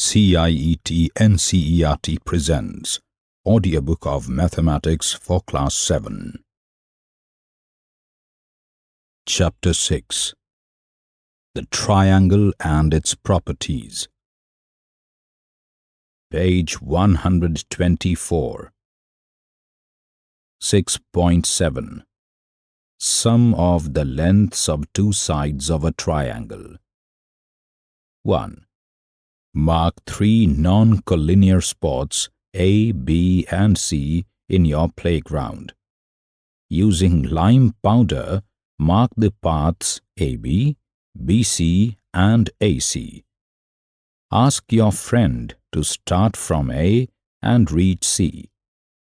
CIET NCERT presents Audiobook of Mathematics for Class 7. Chapter 6 The Triangle and its Properties. Page 124. 6.7 Sum of the lengths of two sides of a triangle. 1. Mark three non-collinear spots A, B and C in your playground. Using lime powder, mark the paths AB, BC and AC. Ask your friend to start from A and reach C,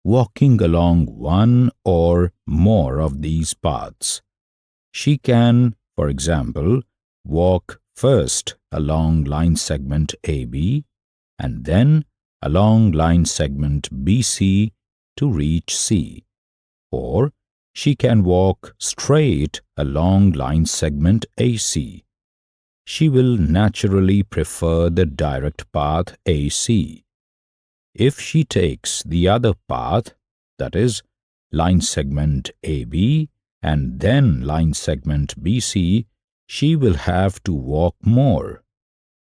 walking along one or more of these paths. She can, for example, walk first along line segment AB and then along line segment BC to reach C. Or she can walk straight along line segment AC. She will naturally prefer the direct path AC. If she takes the other path, that is, line segment AB and then line segment BC, she will have to walk more.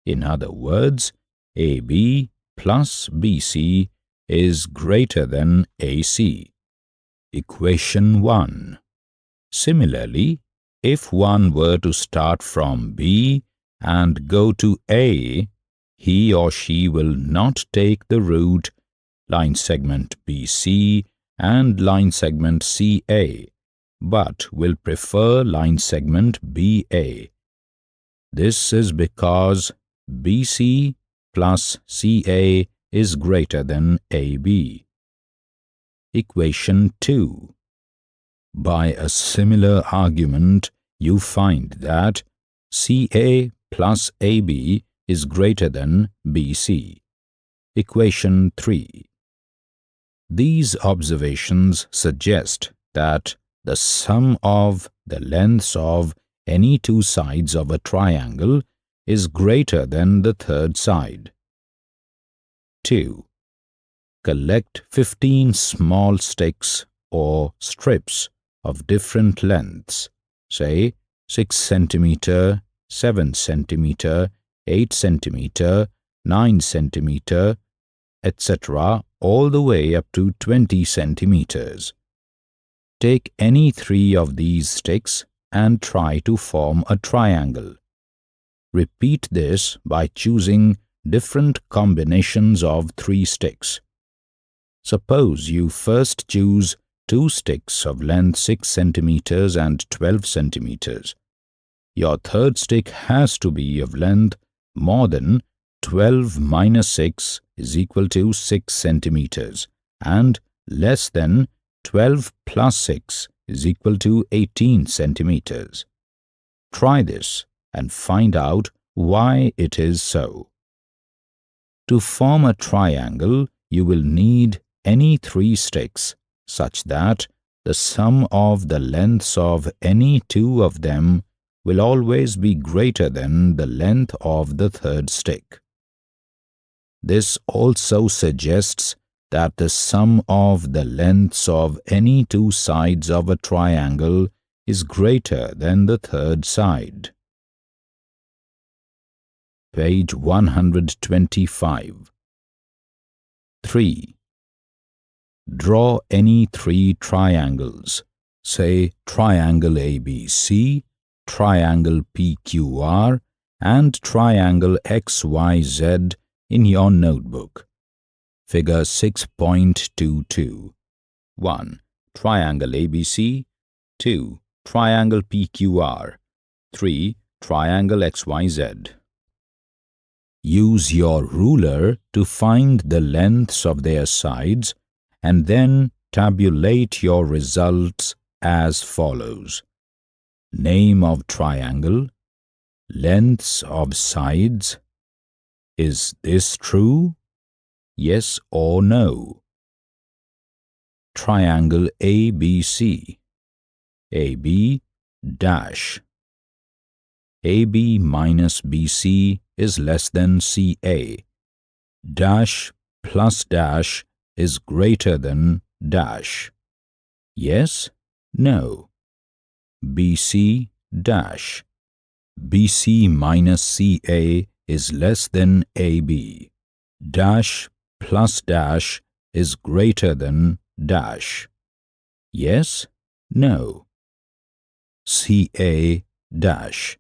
In other words, AB plus BC is greater than AC. Equation 1. Similarly, if one were to start from B and go to A, he or she will not take the route line segment BC and line segment CA but will prefer line segment BA. This is because BC plus CA is greater than AB. Equation 2 By a similar argument, you find that CA plus AB is greater than BC. Equation 3 These observations suggest that the sum of the lengths of any two sides of a triangle is greater than the third side. 2. Collect 15 small sticks or strips of different lengths, say 6 centimeter, 7 centimeter, 8 centimeter, 9 centimeter, etc., all the way up to 20 centimeters. Take any three of these sticks and try to form a triangle. Repeat this by choosing different combinations of three sticks. Suppose you first choose two sticks of length 6 centimeters and 12 centimeters. Your third stick has to be of length more than 12 minus 6 is equal to 6 centimeters and less than 12 plus 6 is equal to 18 centimeters. Try this and find out why it is so. To form a triangle, you will need any three sticks such that the sum of the lengths of any two of them will always be greater than the length of the third stick. This also suggests that the sum of the lengths of any two sides of a triangle is greater than the third side. Page 125 3. Draw any three triangles, say triangle ABC, triangle PQR, and triangle XYZ in your notebook. Figure 6.22 1. Triangle ABC 2. Triangle PQR 3. Triangle XYZ Use your ruler to find the lengths of their sides and then tabulate your results as follows. Name of triangle Lengths of sides Is this true? Yes or no? Triangle ABC AB dash AB minus BC is less than CA dash plus dash is greater than dash. Yes, no. BC dash. BC minus CA is less than AB. Dash plus dash is greater than dash. Yes, no. CA dash.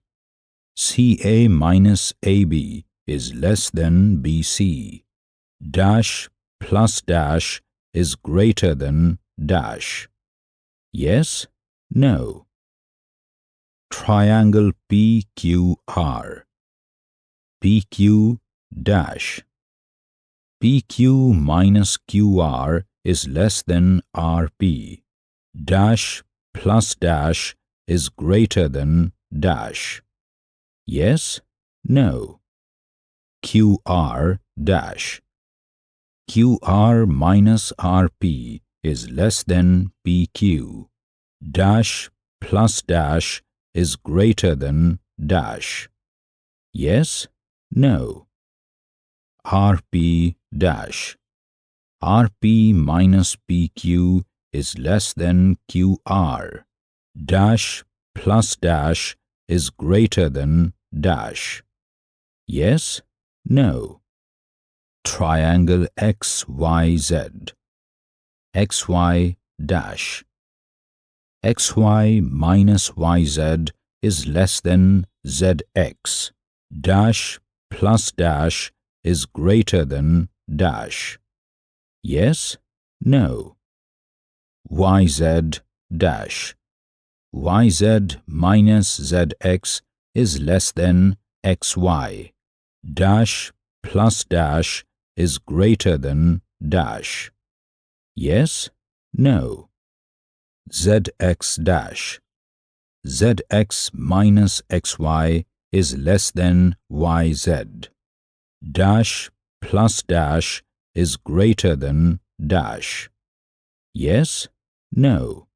CA minus AB is less than BC. Dash plus dash is greater than dash. Yes, no. Triangle PQR. PQ dash. PQ minus QR is less than RP. Dash plus dash is greater than dash. Yes, no. QR dash. QR minus RP is less than PQ. Dash plus dash is greater than dash. Yes, no. RP dash. RP minus PQ is less than QR. Dash plus dash is greater than dash. Yes, no. Triangle XYZ. XY dash. XY minus YZ is less than ZX. Dash plus dash is greater than dash. Yes, no. YZ dash. YZ minus ZX is less than XY. Dash plus dash is greater than dash. Yes, no. ZX dash. ZX minus XY is less than YZ. Dash plus dash is greater than dash. Yes, no.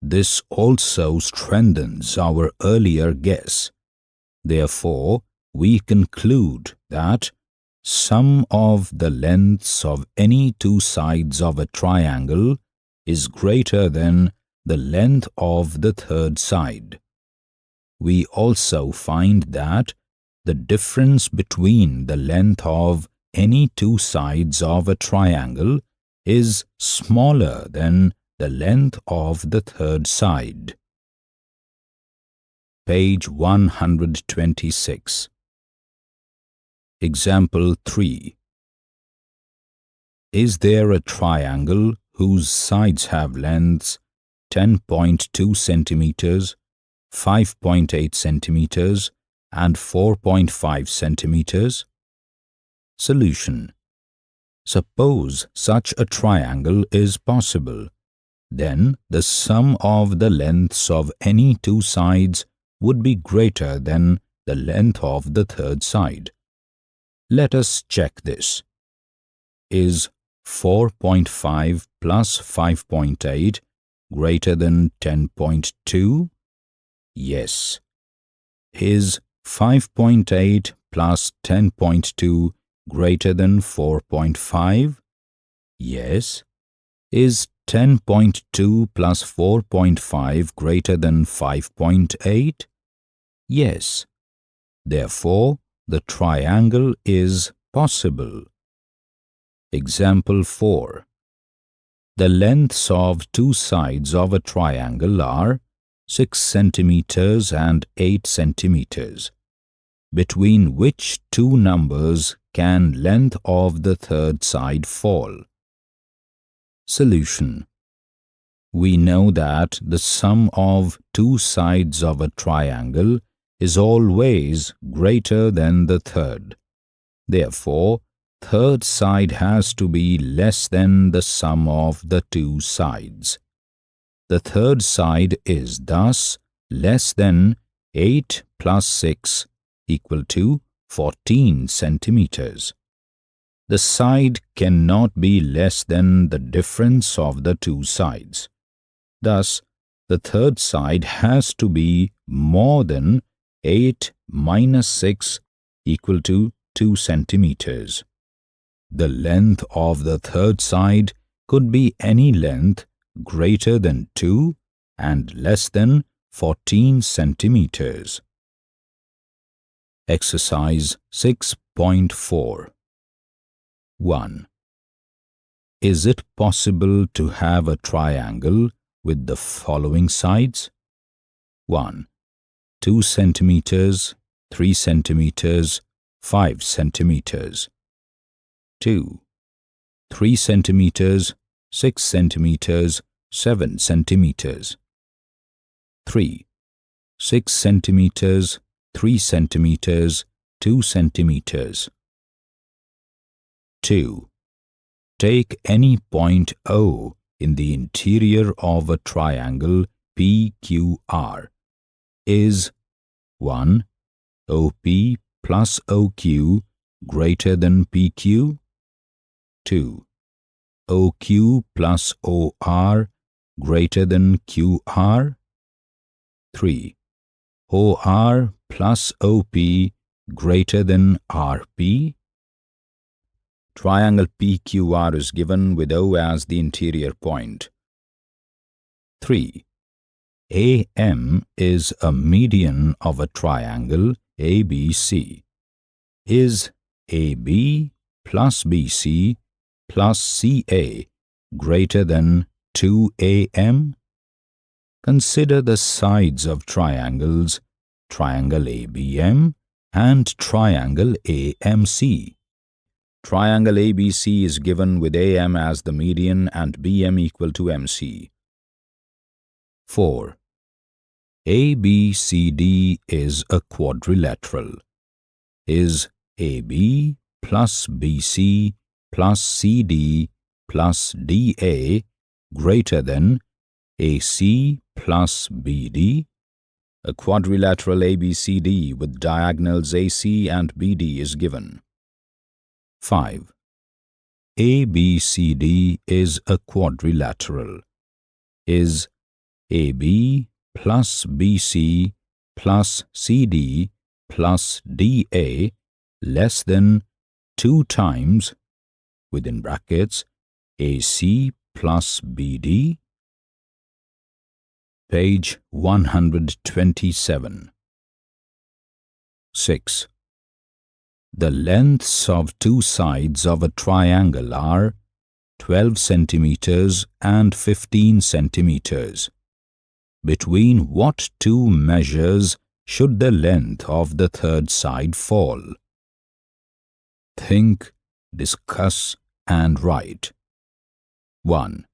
This also strengthens our earlier guess. Therefore, we conclude that sum of the lengths of any two sides of a triangle is greater than the length of the third side. We also find that the difference between the length of any two sides of a triangle is smaller than the length of the third side. Page 126 Example 3 Is there a triangle whose sides have lengths 10.2 centimeters, 5.8 centimeters, and 4.5 centimeters? Solution Suppose such a triangle is possible, then the sum of the lengths of any two sides would be greater than the length of the third side. Let us check this. Is 4.5 plus 5.8 greater than 10.2? Yes. Is 5.8 plus 10.2 greater than 4.5? Yes. Is 10.2 plus 4.5 greater than 5.8? Yes. Therefore, the triangle is possible. Example 4. The lengths of two sides of a triangle are 6 centimeters and 8 centimeters, between which two numbers can length of the third side fall? Solution We know that the sum of two sides of a triangle is always greater than the third. Therefore, third side has to be less than the sum of the two sides. The third side is thus less than 8 plus 6 equal to 14 centimeters. The side cannot be less than the difference of the two sides. Thus, the third side has to be more than 8 minus 6 equal to 2 centimeters. the length of the third side could be any length greater than 2 and less than 14 centimeters. Exercise 6.4 1. Is it possible to have a triangle with the following sides? 1. 2 centimeters, 3 centimeters, 5 centimeters. 2. 3 centimeters, 6 centimeters, 7 centimeters. 3. 6 centimeters, 3 centimeters, 2 centimeters. 2. Take any point O in the interior of a triangle PQR is 1. OP plus OQ greater than PQ 2. OQ plus OR greater than QR. 3. OR plus OP greater than RP. Triangle PQR is given with O as the interior point. 3. AM is a median of a triangle ABC. Is AB plus BC plus CA greater than 2AM? Consider the sides of triangles triangle ABM and triangle AMC. Triangle ABC is given with AM as the median and BM equal to MC. 4. ABCD is a quadrilateral. Is AB plus BC plus CD plus DA greater than AC plus BD? A quadrilateral ABCD with diagonals AC and BD is given. 5. ABCD is a quadrilateral. Is AB plus BC plus CD plus DA less than 2 times within brackets AC plus BD page 127 6 the lengths of two sides of a triangle are 12 centimeters and 15 centimeters between what two measures should the length of the third side fall think discuss and write. 1.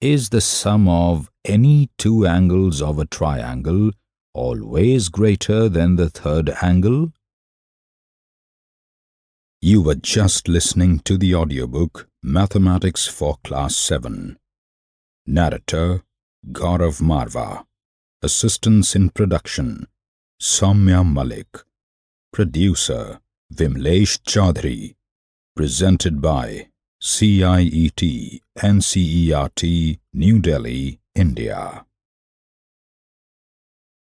Is the sum of any two angles of a triangle always greater than the third angle? You were just listening to the audiobook Mathematics for Class 7. Narrator Gaurav Marva. Assistance in production Soumya Malik. Producer Vimlesh Chaudhary. Presented by CIET NCERT New Delhi, India.